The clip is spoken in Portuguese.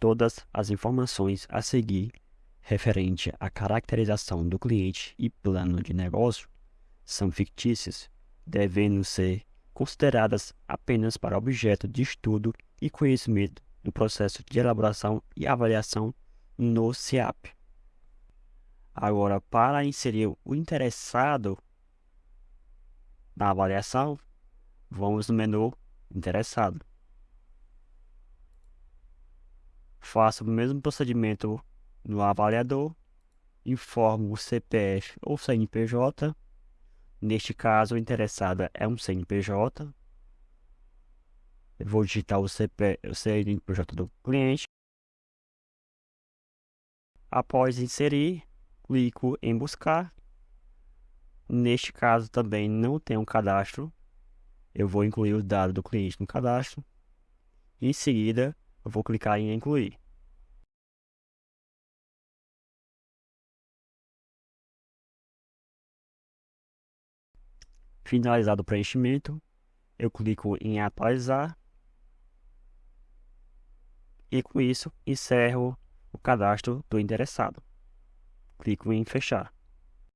Todas as informações a seguir referente à caracterização do cliente e plano de negócio são fictícias, devendo ser consideradas apenas para objeto de estudo e conhecimento no processo de elaboração e avaliação no CIAP. Agora, para inserir o interessado na avaliação, vamos no menu Interessado. Faça o mesmo procedimento no avaliador, informo o CPF ou CNPJ. Neste caso, o interessado é um CNPJ. Eu vou digitar o, CP, o CNPJ do cliente. Após inserir, clico em buscar. Neste caso também não tem um cadastro. Eu vou incluir os dados do cliente no cadastro. Em seguida, eu vou clicar em incluir. Finalizado o preenchimento, eu clico em atualizar e com isso encerro o cadastro do interessado. Clico em fechar.